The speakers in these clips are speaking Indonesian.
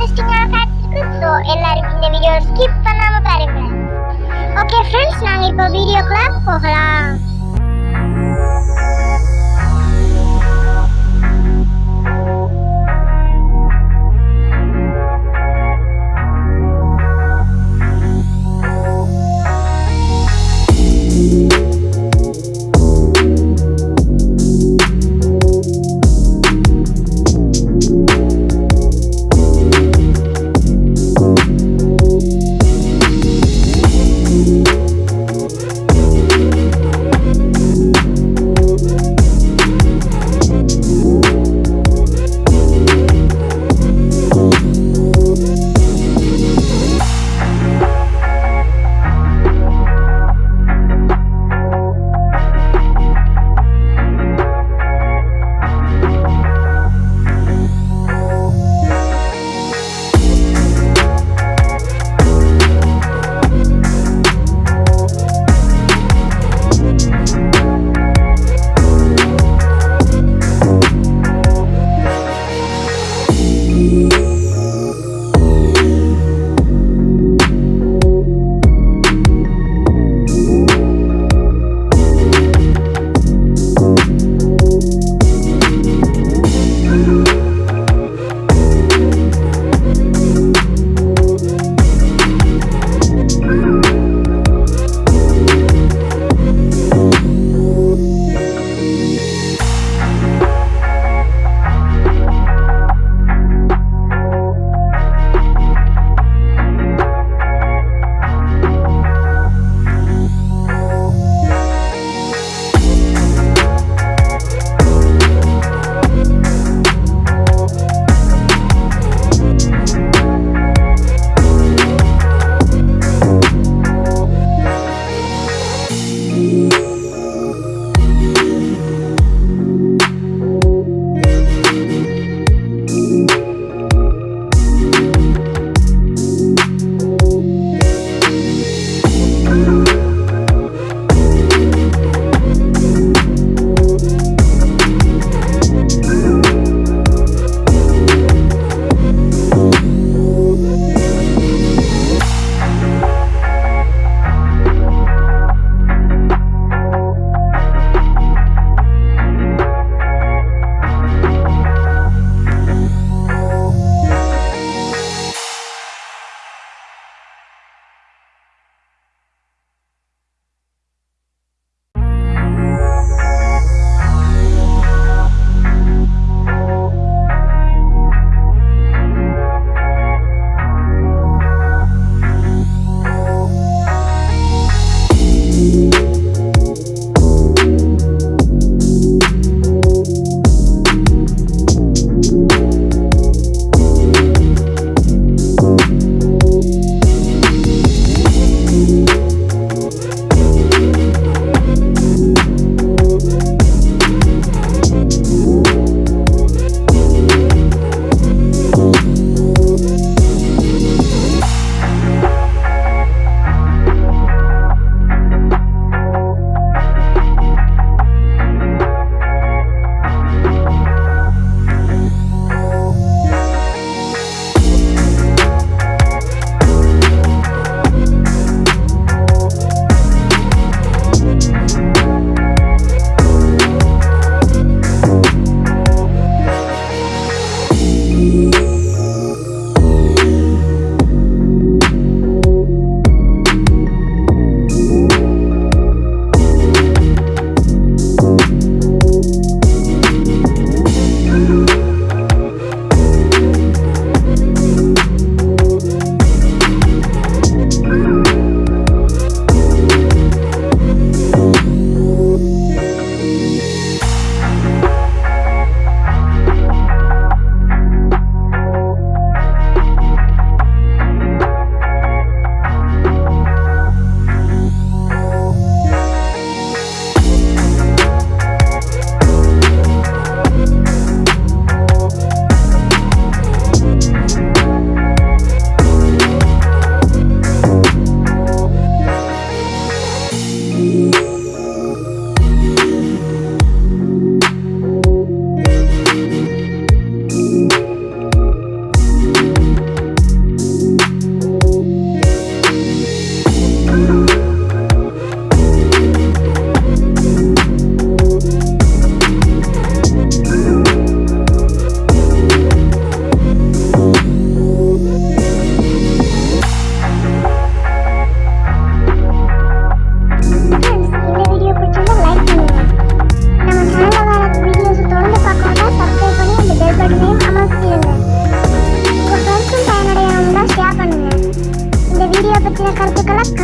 Oke, kado so, elarin video skip panama bareng. video kelapoh lah.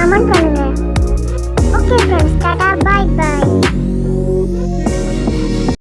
Mamá,